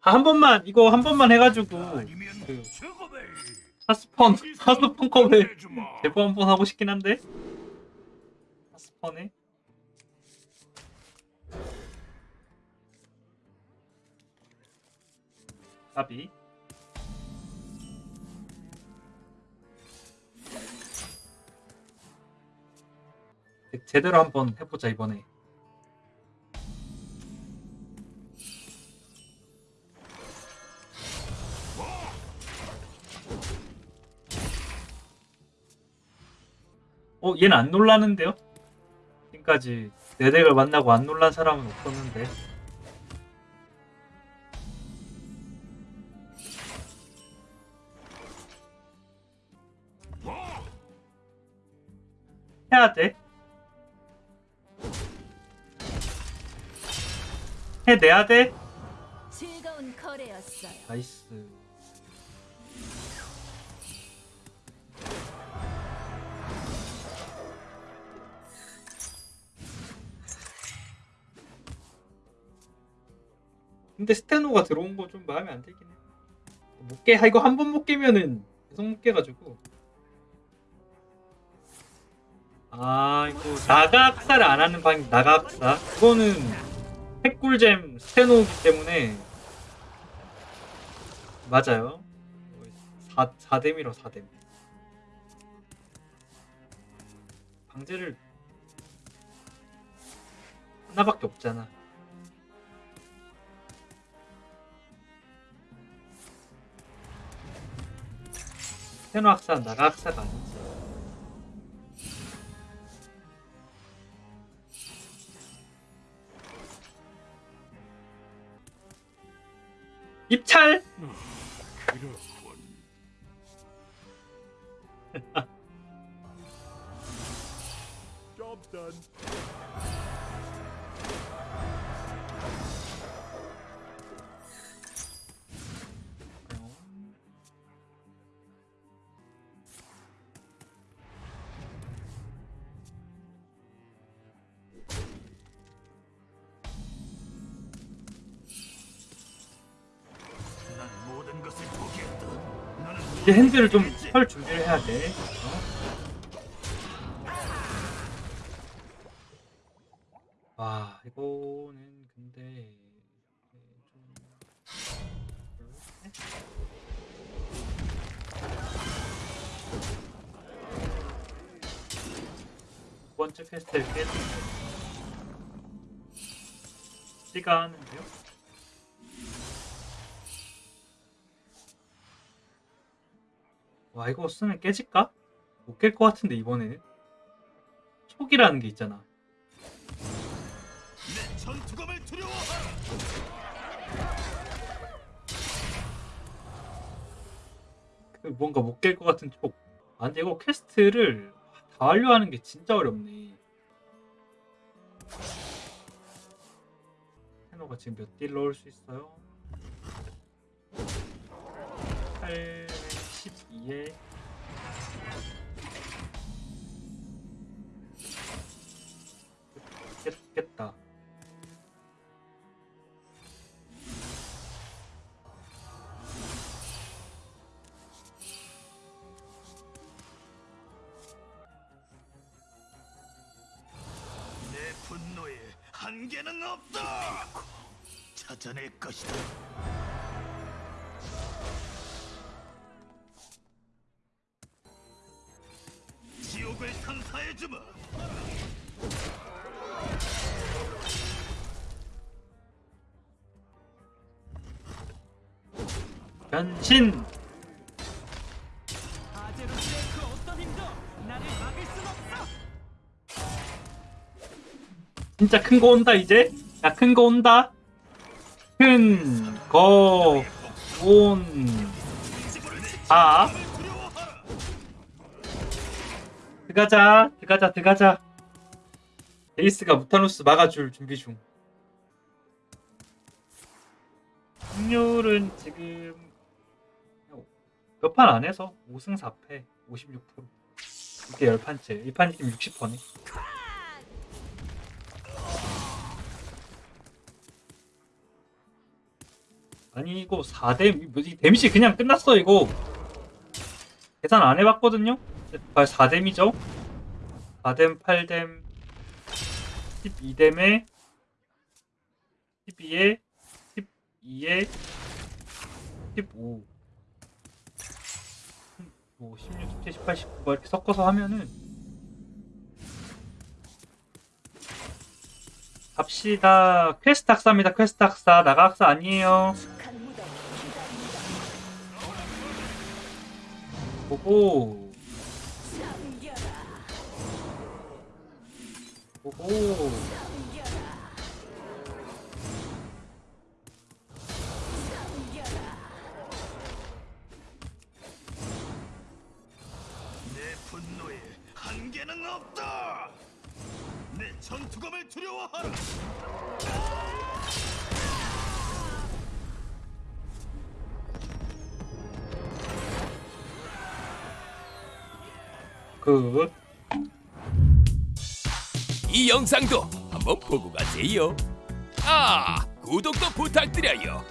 아, 한 번만 이거 한 번만 해가지고 그 하스펀 하스펀 컵에. 대포 한 번 하고 싶긴 한데. 하스펀에. 까비. 제대로 한번 해보자 이번에 어 얘는 안 놀라는데요? 지금까지 내 덱을 만나고 안 놀란 사람은 없었는데 해야 돼 해내야 돼. 나이스 근데 스테노가 들어온 거 좀 마음에 안 들긴 해. 못 깨, 아, 이거 한 번 못 깨면은 계속 못 깨가지고. 아, 이거 나가학사를 안 하는 방이 나가학사. 이거는 핵꿀잼 스테노이기 때문에 맞아요. 4, 4댐이라 4댐. 방제를 하나밖에 없잖아. 스테노 학사 나가 학사가 아니지. 입찰! 이제 핸들을 좀? 털 준비를 해야 돼. 어? 와, 이거는 근데 좀 별로네? 두 번째 퀘스트를 깨는 시가 하는데요? 와 이거 쓰면 깨질까? 못 깰 것 같은데 이번에는 촉이라는 게 있잖아. 그 뭔가 못 깰 것 같은 촉. 아 근데 이거 quest를 다 완료하는 게 진짜 어렵네. 테너가 지금 몇 deal 넣을 수 있어요? 8, 12에 깼겠다. 내 분노에 한계는 없다. 찾아낼 것이다. 주마. 변신! 그. 진짜 큰 거 온다 이제 야 큰 거 온다 큰 거 온다 들어가자 들어가자 들어가자. 에이스가 무타노스 막아줄 준비 중. 승률은 지금 몇 판 안해서 5승 4패 56% 이게 10판째. 1판이 지금 60%네. 아니 이거 4대 데미지 그냥 끝났어 이거. 계산 안 해봤거든요? 4댐이죠? 4댐 8댐 12댐에 12에 12에 15 뭐 16, 17, 18, 19 이렇게 섞어서 하면은 갑시다. 퀘스트 학사입니다. 퀘스트 학사. 나가 학사 아니에요. 보고 잠겨라. 내 분노에 한계는 없다. 내 전투감을 두려워하라. 그 이 영상도 한번 보고 가세요. 아, 구독도 부탁드려요.